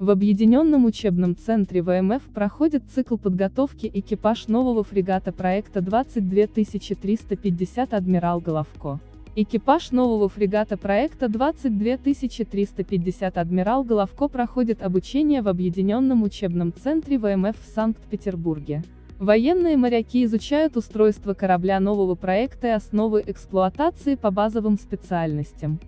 В Объединенном учебном центре ВМФ проходит цикл подготовки экипаж нового фрегата проекта 22350 «Адмирал Головко». Экипаж нового фрегата проекта 22350 «Адмирал Головко» проходит обучение в Объединенном учебном центре ВМФ в Санкт-Петербурге. Военные моряки изучают устройство корабля нового проекта и основы эксплуатации по базовым специальностям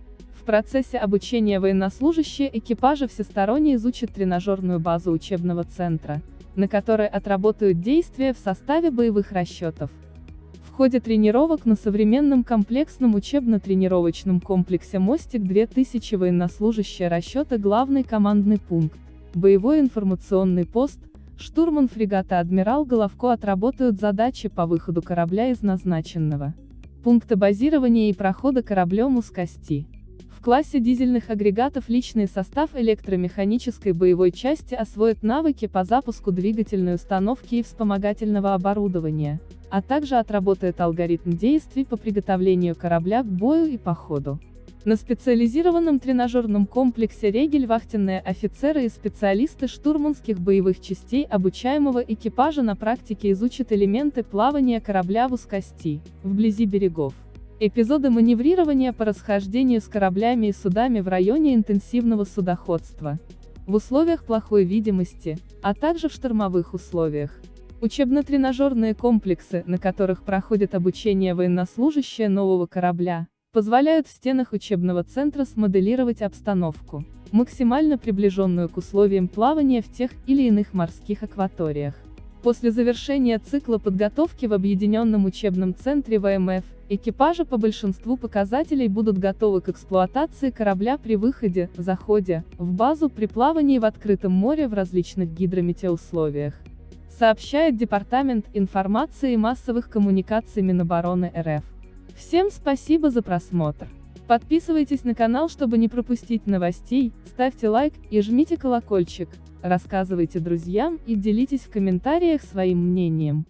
процессе обучения военнослужащие экипажа всесторонне изучат тренажерную базу учебного центра, на которой отработают действия в составе боевых расчетов. В ходе тренировок на современном комплексном учебно-тренировочном комплексе «Мостик-2000» военнослужащие расчета главный командный пункт, боевой информационный пост, штурман фрегата «Адмирал» Головко отработают задачи по выходу корабля из назначенного пункта базирования и прохода кораблем узкости классе дизельных агрегатов личный состав электромеханической боевой части освоит навыки по запуску двигательной установки и вспомогательного оборудования, а также отработает алгоритм действий по приготовлению корабля к бою и походу. На специализированном тренажерном комплексе «Регель» вахтенные офицеры и специалисты штурманских боевых частей обучаемого экипажа на практике изучат элементы плавания корабля в узкости, вблизи берегов. Эпизоды маневрирования по расхождению с кораблями и судами в районе интенсивного судоходства. В условиях плохой видимости, а также в штормовых условиях. Учебно-тренажерные комплексы, на которых проходит обучение военнослужащие нового корабля, позволяют в стенах учебного центра смоделировать обстановку, максимально приближенную к условиям плавания в тех или иных морских акваториях. После завершения цикла подготовки в Объединенном учебном центре ВМФ, Экипажи по большинству показателей будут готовы к эксплуатации корабля при выходе, заходе, в базу при плавании в открытом море в различных гидрометеоусловиях. Сообщает Департамент информации и массовых коммуникаций Минобороны РФ. Всем спасибо за просмотр. Подписывайтесь на канал, чтобы не пропустить новостей, ставьте лайк и жмите колокольчик, рассказывайте друзьям и делитесь в комментариях своим мнением.